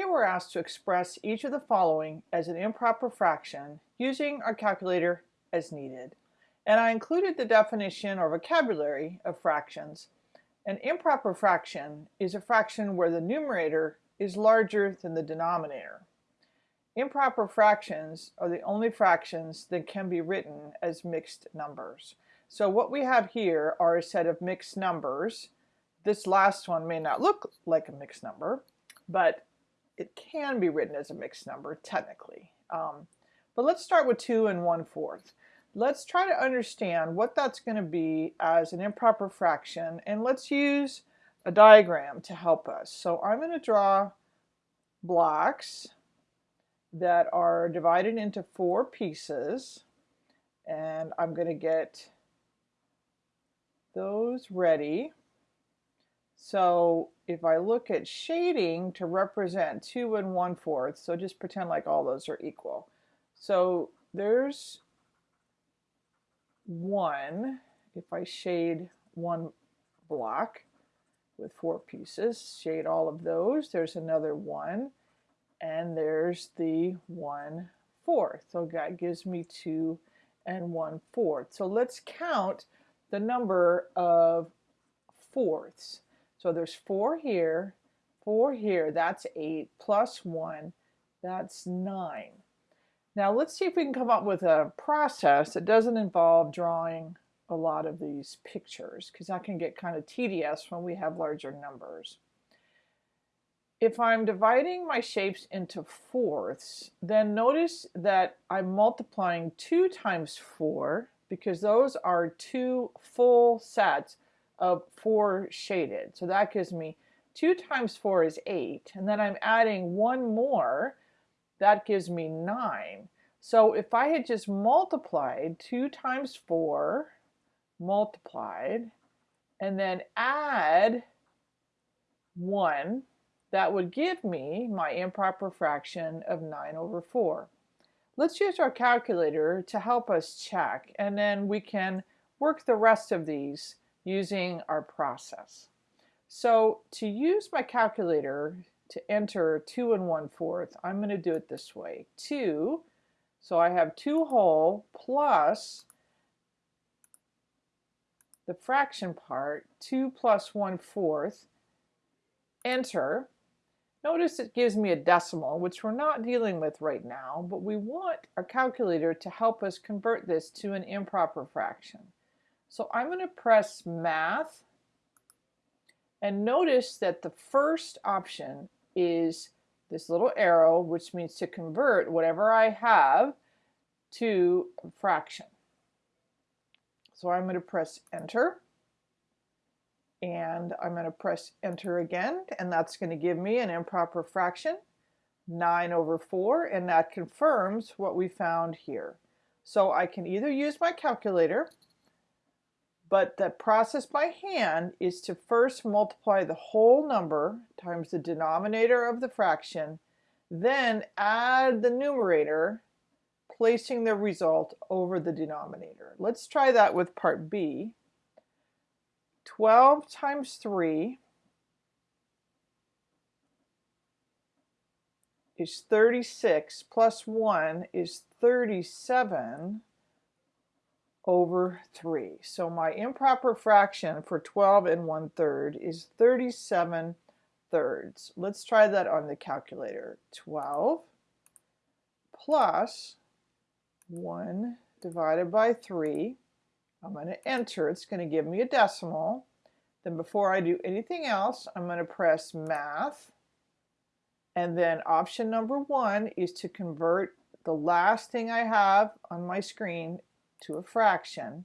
Here we're asked to express each of the following as an improper fraction using our calculator as needed. And I included the definition or vocabulary of fractions. An improper fraction is a fraction where the numerator is larger than the denominator. Improper fractions are the only fractions that can be written as mixed numbers. So what we have here are a set of mixed numbers. This last one may not look like a mixed number, but it can be written as a mixed number technically. Um, but let's start with 2 and 1 fourth. Let's try to understand what that's going to be as an improper fraction and let's use a diagram to help us. So I'm going to draw blocks that are divided into four pieces and I'm going to get those ready. So if I look at shading to represent 2 and 1 fourth, so just pretend like all those are equal. So there's 1, if I shade one block with four pieces, shade all of those, there's another 1, and there's the 1 fourth. So that gives me 2 and 1 fourth. So let's count the number of fourths. So there's 4 here, 4 here, that's 8, plus 1, that's 9. Now let's see if we can come up with a process that doesn't involve drawing a lot of these pictures because that can get kind of tedious when we have larger numbers. If I'm dividing my shapes into fourths, then notice that I'm multiplying 2 times 4 because those are two full sets of 4 shaded. So that gives me 2 times 4 is 8, and then I'm adding one more, that gives me 9. So if I had just multiplied 2 times 4, multiplied, and then add 1, that would give me my improper fraction of 9 over 4. Let's use our calculator to help us check and then we can work the rest of these using our process. So to use my calculator to enter 2 and 1 fourth, I'm going to do it this way. 2, so I have 2 whole plus the fraction part, 2 plus 1 fourth, enter, Notice it gives me a decimal, which we're not dealing with right now, but we want our calculator to help us convert this to an improper fraction. So I'm going to press Math, and notice that the first option is this little arrow, which means to convert whatever I have to a fraction. So I'm going to press Enter and I'm going to press enter again and that's going to give me an improper fraction 9 over 4 and that confirms what we found here. So I can either use my calculator but the process by hand is to first multiply the whole number times the denominator of the fraction then add the numerator placing the result over the denominator. Let's try that with part B. 12 times 3 is 36 plus 1 is 37 over 3. So my improper fraction for 12 and 1 third is 37 thirds. Let's try that on the calculator. 12 plus 1 divided by 3 I'm going to enter. It's going to give me a decimal. Then before I do anything else, I'm going to press math. And then option number one is to convert the last thing I have on my screen to a fraction.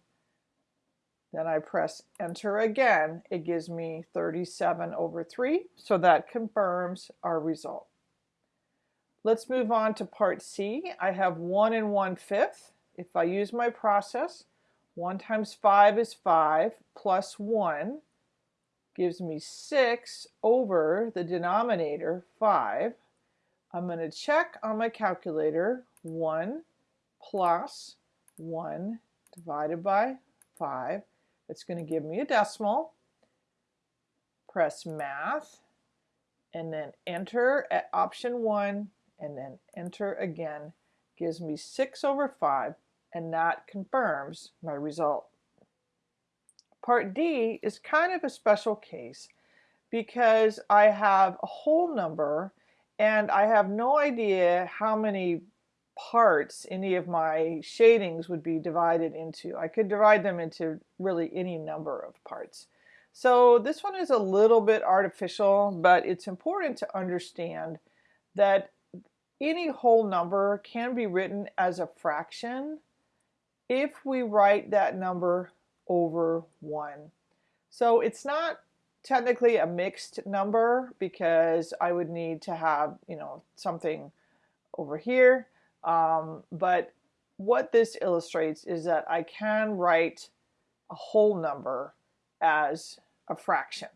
Then I press enter again. It gives me 37 over 3. So that confirms our result. Let's move on to part C. I have 1 and 1 fifth. If I use my process, 1 times 5 is 5 plus 1 gives me 6 over the denominator 5. I'm going to check on my calculator 1 plus 1 divided by 5. It's going to give me a decimal. Press math and then enter at option 1 and then enter again gives me 6 over 5 and that confirms my result. Part D is kind of a special case because I have a whole number and I have no idea how many parts any of my shadings would be divided into. I could divide them into really any number of parts. So this one is a little bit artificial, but it's important to understand that any whole number can be written as a fraction if we write that number over 1. So it's not technically a mixed number because I would need to have, you know, something over here. Um, but what this illustrates is that I can write a whole number as a fraction.